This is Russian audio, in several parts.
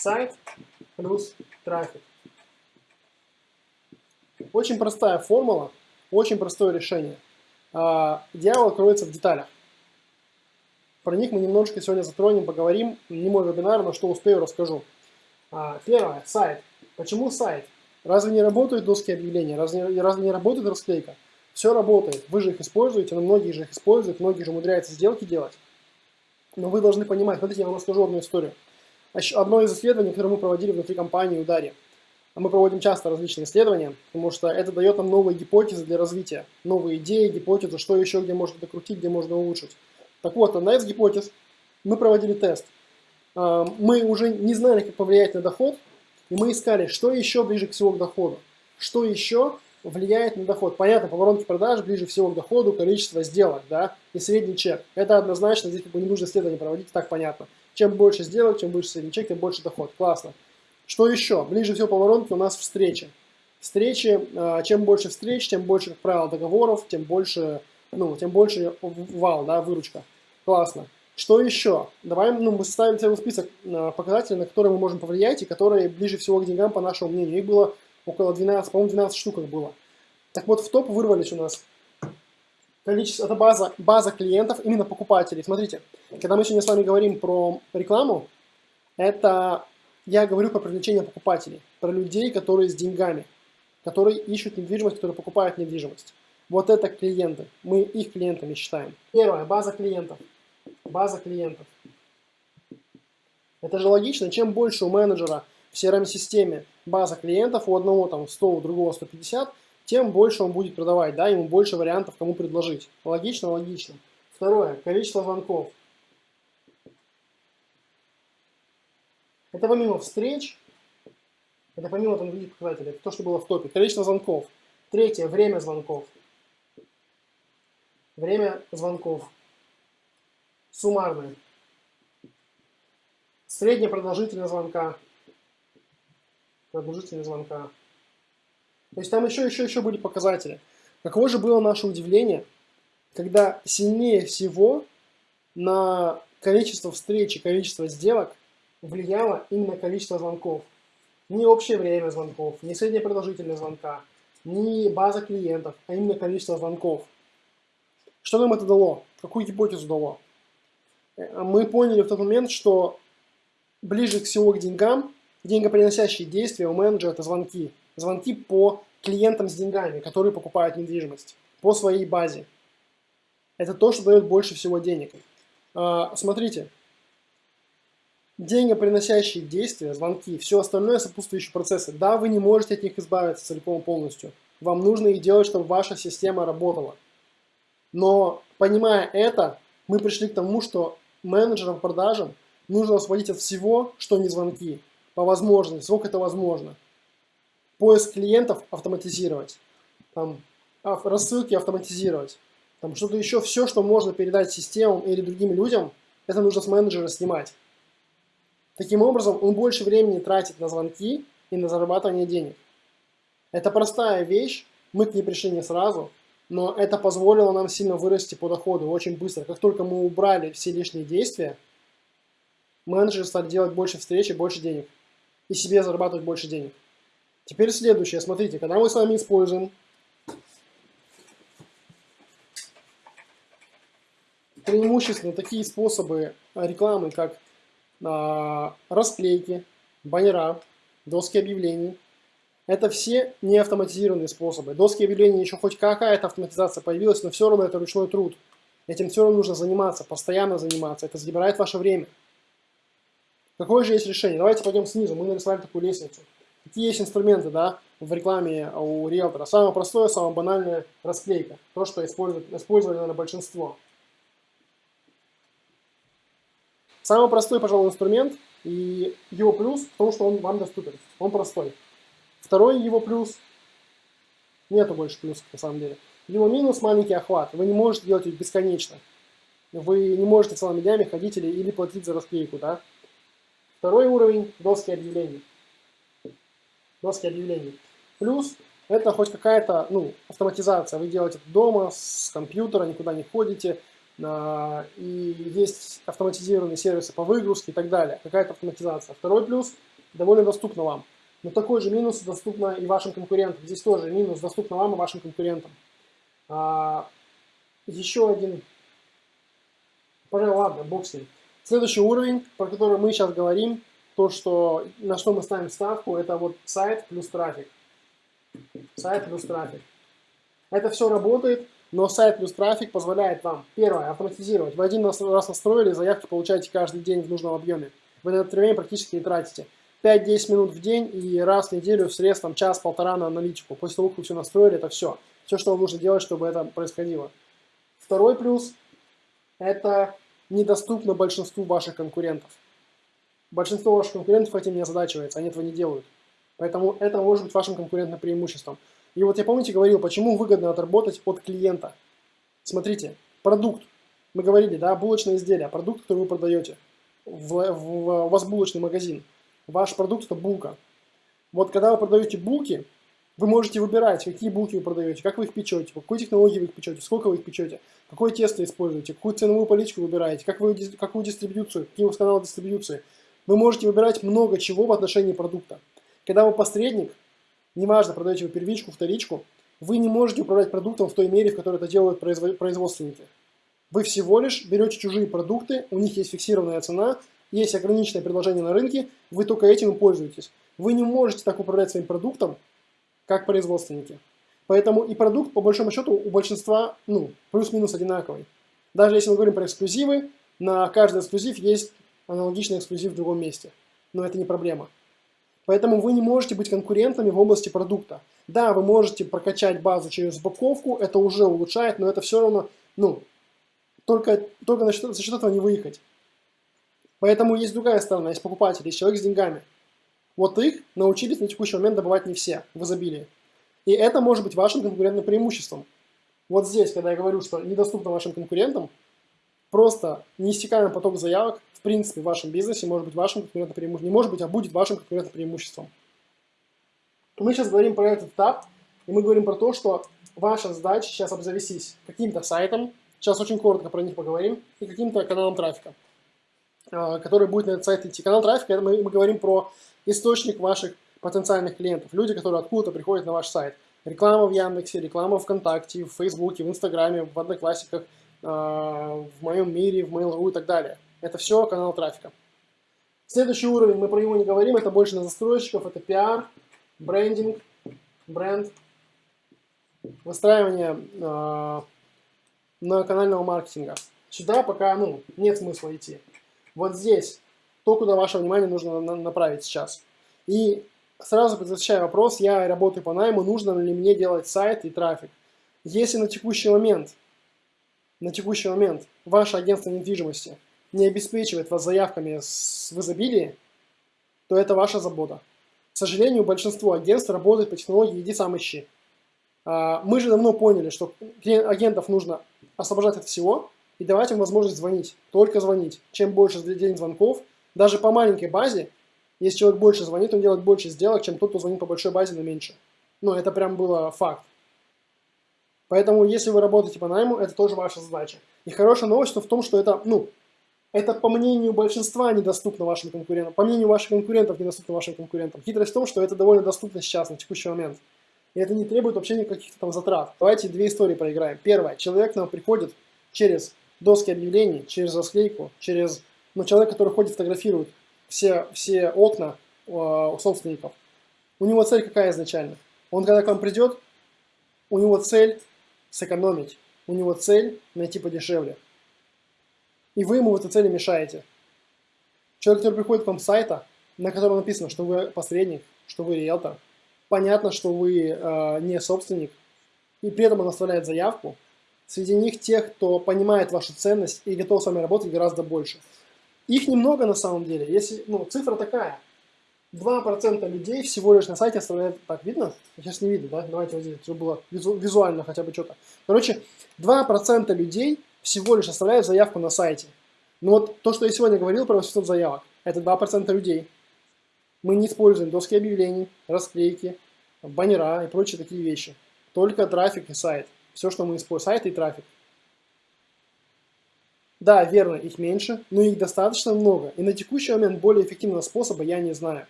сайт плюс трафик. Очень простая формула, очень простое решение. А, дьявол кроется в деталях. Про них мы немножко сегодня затронем, поговорим. Не мой вебинар, но что успею, расскажу. А, первое, сайт. Почему сайт? Разве не работают доски объявления? Разве, разве не работает расклейка? Все работает. Вы же их используете, но многие же их используют, многие же умудряются сделки делать. Но вы должны понимать, смотрите, я вам расскажу одну историю. Одно из исследований, которое мы проводили внутри компании Удари. Мы проводим часто различные исследования, потому что это дает нам новые гипотезы для развития, новые идеи, гипотезы, что еще, где можно докрутить, где можно улучшить. Так вот, одна из гипотез, мы проводили тест. А, мы уже не знали, как повлиять на доход, и мы искали, что еще ближе всего к доходу, что еще влияет на доход. Понятно, по воронке продаж ближе всего к доходу количество сделок, да, и средний чек. Это однозначно, здесь как бы не нужно исследование проводить, так понятно. Чем больше сделок, чем выше средний чек, тем больше доход. Классно. Что еще? Ближе всего по воронке у нас встречи. Встречи, а, чем больше встреч, тем больше, как правило, договоров, тем больше, ну, тем больше вал, да, выручка. Классно. Что еще? Давай ну, мы составим целый список а, показателей, на которые мы можем повлиять и которые ближе всего к деньгам, по нашему мнению. Их было около 12, по-моему, 12 штук их было. Так вот, в топ вырвались у нас количество, это база, база клиентов, именно покупателей. Смотрите, когда мы сегодня с вами говорим про рекламу, это я говорю про привлечение покупателей, про людей, которые с деньгами, которые ищут недвижимость, которые покупают недвижимость. Вот это клиенты. Мы их клиентами считаем. Первое, база клиентов. База клиентов. Это же логично. Чем больше у менеджера в CRM-системе база клиентов, у одного там 100, у другого 150, тем больше он будет продавать, да, ему больше вариантов, кому предложить. Логично, логично. Второе, количество звонков. Это помимо встреч, это помимо там других показателей, это то, что было в топе. Количество звонков. Третье, время звонков. Время звонков. Суммарное. Средняя продолжительность звонка продолжительность звонка. То есть там еще, еще, еще были показатели. Каково же было наше удивление, когда сильнее всего на количество встреч и количество сделок влияло именно количество звонков. Не общее время звонков, не средняя продолжительность звонка, не база клиентов, а именно количество звонков. Что нам это дало? Какую гипотезу дало? Э, мы поняли в тот момент, что ближе всего к деньгам Деньгоприносящие действия у менеджера – это звонки. Звонки по клиентам с деньгами, которые покупают недвижимость, по своей базе. Это то, что дает больше всего денег. А, смотрите, деньгоприносящие действия, звонки, все остальное сопутствующие процессы. Да, вы не можете от них избавиться целиком полностью. Вам нужно их делать, чтобы ваша система работала. Но понимая это, мы пришли к тому, что менеджерам продажам нужно освободить от всего, что не звонки по возможности, сколько это возможно. Поиск клиентов автоматизировать, там, рассылки автоматизировать, там что-то еще, все, что можно передать системам или другим людям, это нужно с менеджера снимать. Таким образом, он больше времени тратит на звонки и на зарабатывание денег. Это простая вещь, мы к ней пришли не сразу, но это позволило нам сильно вырасти по доходу очень быстро. Как только мы убрали все лишние действия, менеджеры стали делать больше встреч и больше денег и себе зарабатывать больше денег. Теперь следующее. Смотрите, когда мы с вами используем преимущественно такие способы рекламы, как а, расклейки, баннера, доски объявлений, это все не автоматизированные способы. Доски объявлений еще хоть какая-то автоматизация появилась, но все равно это ручной труд. Этим все равно нужно заниматься, постоянно заниматься. Это забирает ваше время. Какое же есть решение? Давайте пойдем снизу. Мы нарисовали такую лестницу. Какие есть инструменты да, в рекламе у риэлтора? Самое простое, самое банальное – расклейка. То, что используют, использовали, наверное, большинство. Самый простой, пожалуй, инструмент и его плюс в том, что он вам доступен. Он простой. Второй его плюс – нету больше плюсов на самом деле. Его минус – маленький охват. Вы не можете делать их бесконечно. Вы не можете целыми днями ходить или, или платить за расклейку, да? Второй уровень – доски объявлений. Доски объявлений. Плюс это хоть какая-то ну, автоматизация. Вы делаете это дома, с компьютера, никуда не ходите. И есть автоматизированные сервисы по выгрузке и так далее. Какая-то автоматизация. Второй плюс – довольно доступно вам. Но такой же минус доступно и вашим конкурентам. Здесь тоже минус доступно вам и вашим конкурентам. А, еще один. Пожалуй, ладно, бог с ним. Следующий уровень, про который мы сейчас говорим, то, что, на что мы ставим ставку, это вот сайт плюс трафик. Сайт плюс трафик. Это все работает, но сайт плюс трафик позволяет вам, первое, автоматизировать. Вы один раз настроили, заявки получаете каждый день в нужном объеме. Вы на это время практически не тратите. 5-10 минут в день и раз в неделю в средств час-полтора на аналитику. После того, как вы все настроили, это все. Все, что вам нужно делать, чтобы это происходило. Второй плюс – это недоступно большинству ваших конкурентов. Большинство ваших конкурентов этим не озадачивается, они этого не делают. Поэтому это может быть вашим конкурентным преимуществом. И вот я, помните, говорил, почему выгодно отработать от клиента. Смотрите, продукт. Мы говорили, да, булочное изделие, продукт, который вы продаете. В, в, у вас булочный магазин. Ваш продукт – это булка. Вот когда вы продаете булки, вы можете выбирать, какие булки вы продаете, как вы их печете, по какой технологии вы их печете, сколько вы их печете, какое тесто используете, какую ценовую политику выбираете, как вы, какую дистрибьюцию, какие у вас каналы дистрибьюции. Вы можете выбирать много чего в отношении продукта. Когда вы посредник, неважно, продаете вы первичку, вторичку, вы не можете управлять продуктом в той мере, в которой это делают производственники. Вы всего лишь берете чужие продукты, у них есть фиксированная цена, есть ограниченное предложение на рынке, вы только этим и пользуетесь. Вы не можете так управлять своим продуктом, как производственники. Поэтому и продукт, по большому счету, у большинства ну, плюс-минус одинаковый. Даже если мы говорим про эксклюзивы, на каждый эксклюзив есть аналогичный эксклюзив в другом месте. Но это не проблема. Поэтому вы не можете быть конкурентами в области продукта. Да, вы можете прокачать базу через упаковку, это уже улучшает, но это все равно, ну, только, только за счет, за счет этого не выехать. Поэтому есть другая сторона, есть покупатели, есть человек с деньгами. Вот их научились на текущий момент добывать не все в изобилии. И это может быть вашим конкурентным преимуществом. Вот здесь, когда я говорю, что недоступно вашим конкурентам, просто неиссякаемый поток заявок, в принципе, в вашем бизнесе может быть вашим конкурентным преимуществом. Не может быть, а будет вашим конкурентным преимуществом. Мы сейчас говорим про этот этап, и мы говорим про то, что ваша задача сейчас обзавестись каким-то сайтом, сейчас очень коротко про них поговорим, и каким-то каналом трафика, а, который будет на этот сайт идти. Канал трафика, это мы, мы говорим про источник ваших потенциальных клиентов, люди, которые откуда-то приходят на ваш сайт. Реклама в Яндексе, реклама в ВКонтакте, в Фейсбуке, в Инстаграме, в Одноклассиках, в моем мире, в Mail.ru и так далее. Это все канал трафика. Следующий уровень, мы про него не говорим, это больше на застройщиков, это пиар, брендинг, бренд, выстраивание э, многоканального маркетинга. Сюда пока ну, нет смысла идти. Вот здесь то, куда ваше внимание нужно направить сейчас. И сразу предотвращая вопрос, я работаю по найму, нужно ли мне делать сайт и трафик. Если на текущий момент, на текущий момент ваше агентство недвижимости не обеспечивает вас заявками в изобилии, то это ваша забота. К сожалению, большинство агентств работает по технологии «иди сам ищи». А, мы же давно поняли, что агентов нужно освобождать от всего и давать им возможность звонить, только звонить. Чем больше день звонков, даже по маленькой базе, если человек больше звонит, он делает больше сделок, чем тот, кто звонит по большой базе, но меньше. Ну, это прям было факт. Поэтому, если вы работаете по найму, это тоже ваша задача. И хорошая новость в том, что это, ну, это по мнению большинства недоступно вашим конкурентам. По мнению ваших конкурентов недоступно вашим конкурентам. Хитрость в том, что это довольно доступно сейчас, на текущий момент. И это не требует вообще никаких там затрат. Давайте две истории проиграем. Первое. Человек к нам приходит через доски объявлений, через расклейку, через ну, человек, который ходит, фотографирует все, все окна э, у собственников, у него цель какая изначально? Он когда к вам придет, у него цель сэкономить, у него цель найти подешевле. И вы ему в этой цели мешаете. Человек, который приходит к вам с сайта, на котором написано, что вы посредник, что вы риэлтор, понятно, что вы э, не собственник, и при этом он оставляет заявку, среди них тех, кто понимает вашу ценность и готов с вами работать гораздо больше. Их немного на самом деле. Если, ну, цифра такая. 2% людей всего лишь на сайте оставляют... Так, видно? Сейчас не видно, да? Давайте вот здесь, чтобы было визу, визуально хотя бы что-то. Короче, 2% людей всего лишь оставляют заявку на сайте. Но вот то, что я сегодня говорил про 800 заявок, это 2% людей. Мы не используем доски объявлений, расклейки, баннера и прочие такие вещи. Только трафик и сайт. Все, что мы используем, сайт и трафик. Да, верно, их меньше, но их достаточно много, и на текущий момент более эффективного способа я не знаю.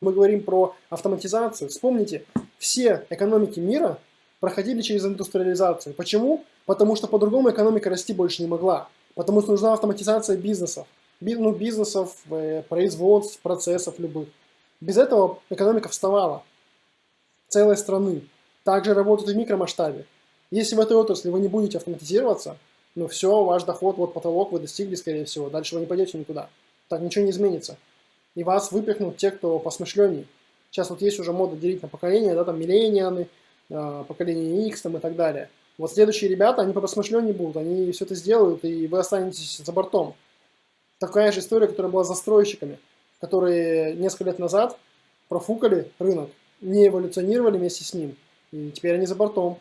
Мы говорим про автоматизацию. Вспомните, все экономики мира проходили через индустриализацию. Почему? Потому что по-другому экономика расти больше не могла. Потому что нужна автоматизация бизнесов. Ну, бизнесов, э, производств, процессов любых. Без этого экономика вставала. Целой страны. Также работают и в микромасштабе. Если в этой отрасли вы не будете автоматизироваться, ну все, ваш доход, вот потолок вы достигли, скорее всего. Дальше вы не пойдете никуда. Так ничего не изменится и вас выпихнут те, кто посмышленней. Сейчас вот есть уже мода делить на поколения, да, там милленианы, э, поколение X там и так далее. Вот следующие ребята, они по посмышленней будут, они все это сделают, и вы останетесь за бортом. Такая же история, которая была с застройщиками, которые несколько лет назад профукали рынок, не эволюционировали вместе с ним, и теперь они за бортом.